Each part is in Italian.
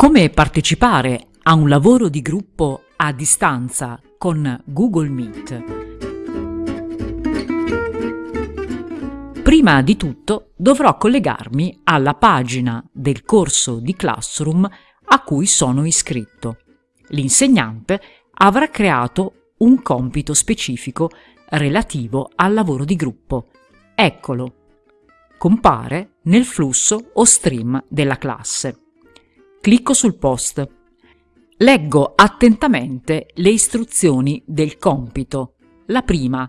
Come partecipare a un lavoro di gruppo a distanza con Google Meet? Prima di tutto dovrò collegarmi alla pagina del corso di Classroom a cui sono iscritto. L'insegnante avrà creato un compito specifico relativo al lavoro di gruppo. Eccolo. Compare nel flusso o stream della classe. Clicco sul post. Leggo attentamente le istruzioni del compito. La prima.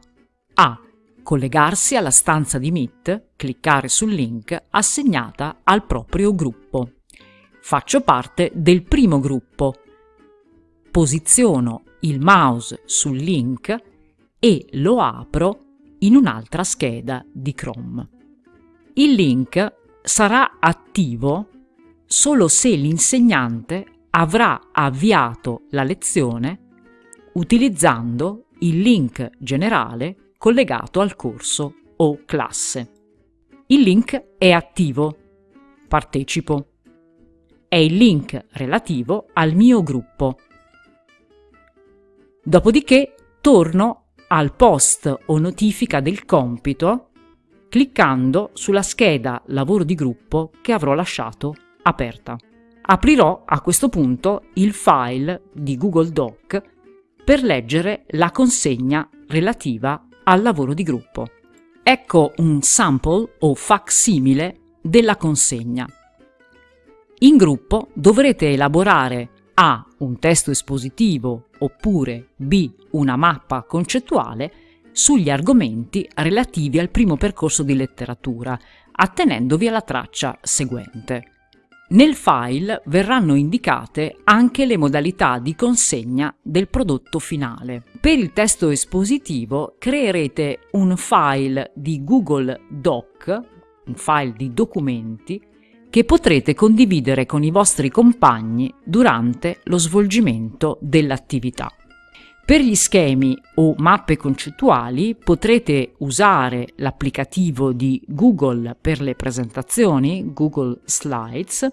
A. Collegarsi alla stanza di Meet, cliccare sul link assegnata al proprio gruppo. Faccio parte del primo gruppo. Posiziono il mouse sul link e lo apro in un'altra scheda di Chrome. Il link sarà attivo solo se l'insegnante avrà avviato la lezione utilizzando il link generale collegato al corso o classe. Il link è attivo. Partecipo. È il link relativo al mio gruppo. Dopodiché torno al post o notifica del compito cliccando sulla scheda lavoro di gruppo che avrò lasciato aperta. Aprirò a questo punto il file di Google Doc per leggere la consegna relativa al lavoro di gruppo. Ecco un sample o facsimile della consegna. In gruppo dovrete elaborare A. un testo espositivo oppure B. una mappa concettuale sugli argomenti relativi al primo percorso di letteratura, attenendovi alla traccia seguente. Nel file verranno indicate anche le modalità di consegna del prodotto finale. Per il testo espositivo creerete un file di Google Doc, un file di documenti, che potrete condividere con i vostri compagni durante lo svolgimento dell'attività. Per gli schemi o mappe concettuali potrete usare l'applicativo di Google per le presentazioni, Google Slides,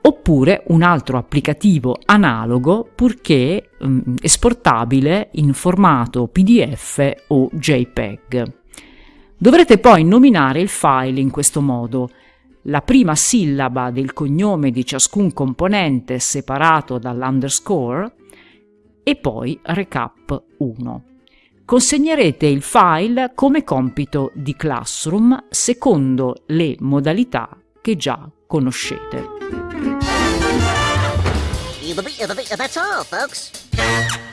oppure un altro applicativo analogo purché um, esportabile in formato PDF o JPEG. Dovrete poi nominare il file in questo modo, la prima sillaba del cognome di ciascun componente separato dall'underscore e poi recap 1. Consegnerete il file come compito di Classroom secondo le modalità che già conoscete. That's all, folks.